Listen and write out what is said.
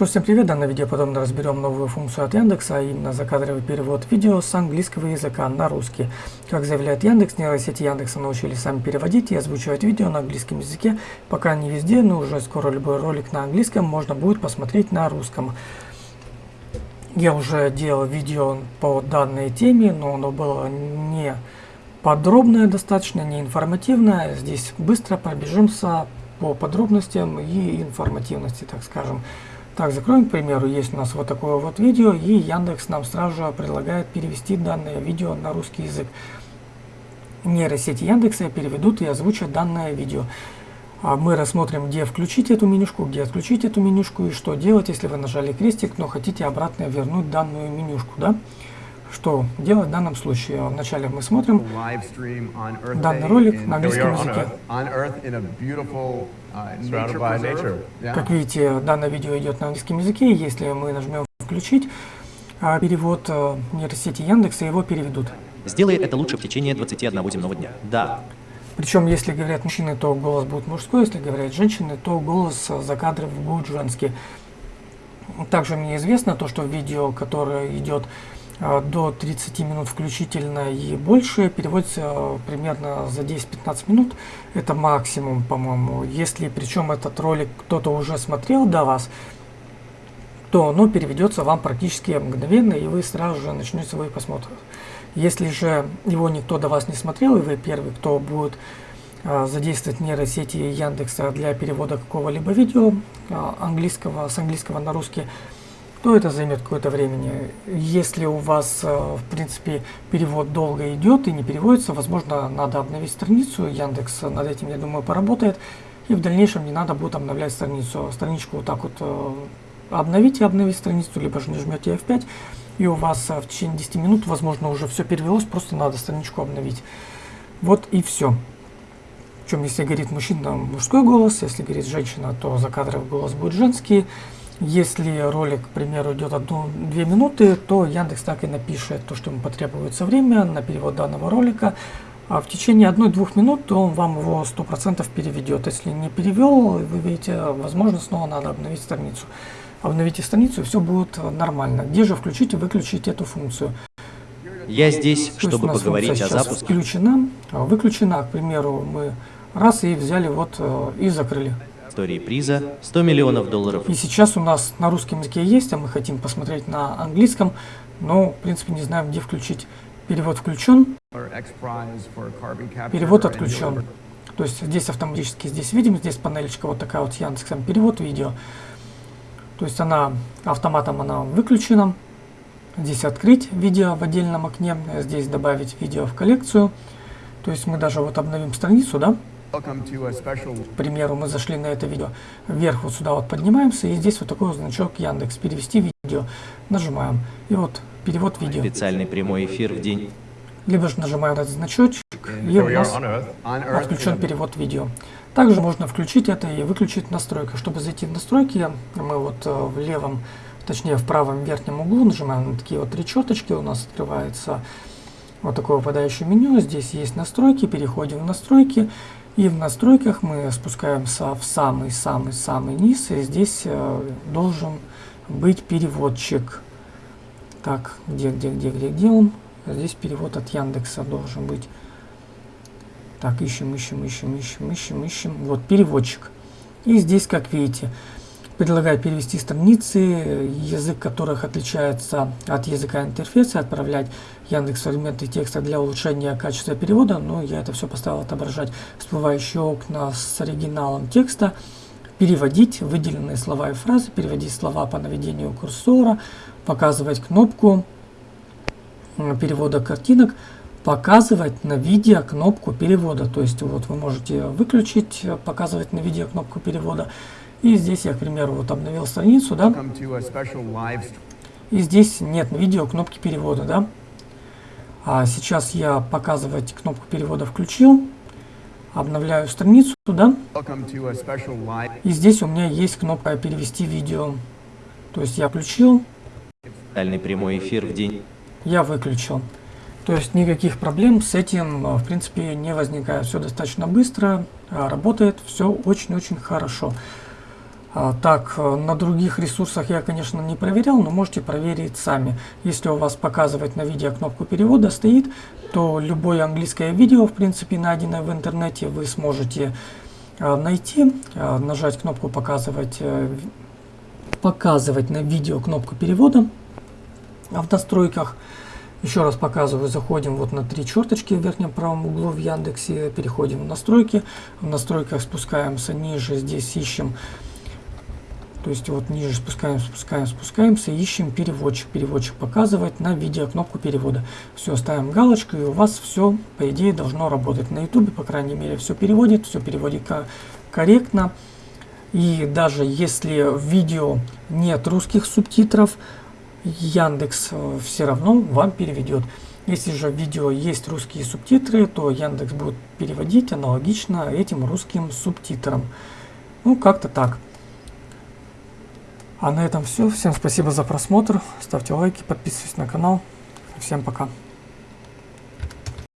Что, всем привет! В данном видео подробно разберем новую функцию от Яндекса, а именно закадровый перевод видео с английского языка на русский. Как заявляет Яндекс, нейросети Яндекса научились сами переводить и озвучивать видео на английском языке. Пока не везде, но уже скоро любой ролик на английском можно будет посмотреть на русском. Я уже делал видео по данной теме, но оно было не подробное достаточно, не информативное. Здесь быстро пробежимся по подробностям и информативности, так скажем. Так, закроем, к примеру, есть у нас вот такое вот видео, и Яндекс нам сразу же предлагает перевести данное видео на русский язык. Нейросети Яндекса переведут и озвучат данное видео. А мы рассмотрим, где включить эту менюшку, где отключить эту менюшку и что делать, если вы нажали крестик, но хотите обратно вернуть данную менюшку. Да? Что делать в данном случае? Вначале мы смотрим данный ролик на английском языке. Uh, как видите, данное видео идет на английском языке. Если мы нажмем «Включить», а перевод э, нейросети Яндекса его переведут. Сделай это лучше в течение 21 земного дня. Да. Причем, если говорят мужчины, то голос будет мужской, если говорят женщины, то голос за кадром будет женский. Также мне известно то, что видео, которое идет до 30 минут включительно и больше переводится а, примерно за 10-15 минут. Это максимум, по-моему. Если причем этот ролик кто-то уже смотрел до вас, то оно переведется вам практически мгновенно, и вы сразу же начнете свой просмотр. Если же его никто до вас не смотрел, и вы первый, кто будет а, задействовать нейросети Яндекса для перевода какого-либо видео английского с английского на русский, то это займет какое-то времени. Если у вас, э, в принципе, перевод долго идет и не переводится, возможно, надо обновить страницу. Яндекс над этим, я думаю, поработает. И в дальнейшем не надо будет обновлять страницу. Страничку вот так вот э, обновите, обновить страницу, либо же нажмете F5, и у вас э, в течение 10 минут, возможно, уже все перевелось, просто надо страничку обновить. Вот и все. Причем, если говорит мужчина, мужской голос, если говорит женщина, то закадровый голос будет женский. Если ролик, к примеру, идет 1-2 минуты, то Яндекс так и напишет то, что ему потребуется время на перевод данного ролика. А в течение 1-2 минут он вам его 100% переведет. Если не перевел, вы видите, возможно, снова надо обновить страницу. Обновите страницу, и все будет нормально. Где же включить и выключить эту функцию? Я здесь, то чтобы поговорить о запуске. Включена, выключена, к примеру, мы раз и взяли вот э, и закрыли истории приза 100 миллионов долларов. И сейчас у нас на русском языке есть, а мы хотим посмотреть на английском, но в принципе не знаем, где включить. Перевод включен, перевод отключен. То есть здесь автоматически здесь видим, здесь панелечка вот такая вот с Яндексом, перевод видео. То есть она автоматом она выключена. Здесь открыть видео в отдельном окне, здесь добавить видео в коллекцию. То есть мы даже вот обновим страницу, да, к примеру, мы зашли на это видео, вверх вот сюда вот поднимаемся, и здесь вот такой вот значок Яндекс, перевести видео, нажимаем, и вот перевод видео. Специальный прямой эфир в день. Либо же нажимаем этот значочек, и у нас отключен перевод видео. Также можно включить это и выключить настройки. Чтобы зайти в настройки, мы вот э, в левом, точнее в правом верхнем углу нажимаем на такие вот три черточки, у нас открывается вот такое выпадающее меню. Здесь есть настройки, переходим в настройки. И в настройках мы спускаемся в самый-самый-самый низ, и здесь э, должен быть переводчик. Так, где, где, где, где, где он? Здесь перевод от Яндекса должен быть. Так, ищем, ищем, ищем, ищем, ищем, ищем. Вот, переводчик. И здесь, как видите, предлагает перевести страницы, язык которых отличается от языка интерфейса, отправлять Яндекс фрагменты текста для улучшения качества перевода, но я это все поставил отображать всплывающие окна с оригиналом текста, переводить выделенные слова и фразы, переводить слова по наведению курсора, показывать кнопку перевода картинок, показывать на видео кнопку перевода. То есть вот вы можете выключить, показывать на видео кнопку перевода, и здесь я, к примеру, вот обновил страницу, да. И здесь нет видео кнопки перевода, да. А сейчас я показывать кнопку перевода включил. Обновляю страницу, да. И здесь у меня есть кнопка перевести видео. То есть я включил. Дальний прямой эфир в день. Я выключил. То есть никаких проблем с этим, в принципе, не возникает. Все достаточно быстро, работает, все очень-очень хорошо. А, так, э, на других ресурсах я, конечно, не проверял, но можете проверить сами. Если у вас показывать на видео кнопку перевода стоит, то любое английское видео, в принципе, найденное в интернете, вы сможете а, найти, а, нажать кнопку показывать, э, показывать на видео кнопку перевода в настройках. Еще раз показываю, заходим вот на три черточки в верхнем правом углу в Яндексе, переходим в настройки, в настройках спускаемся ниже, здесь ищем то есть вот ниже спускаем, спускаем, спускаемся, ищем переводчик. Переводчик показывает на видео кнопку перевода. Все, ставим галочку, и у вас все, по идее, должно работать. На YouTube, по крайней мере, все переводит, все переводит корректно. И даже если в видео нет русских субтитров, Яндекс э, все равно вам переведет. Если же в видео есть русские субтитры, то Яндекс будет переводить аналогично этим русским субтитрам. Ну, как-то так. А на этом все. Всем спасибо за просмотр. Ставьте лайки, подписывайтесь на канал. Всем пока.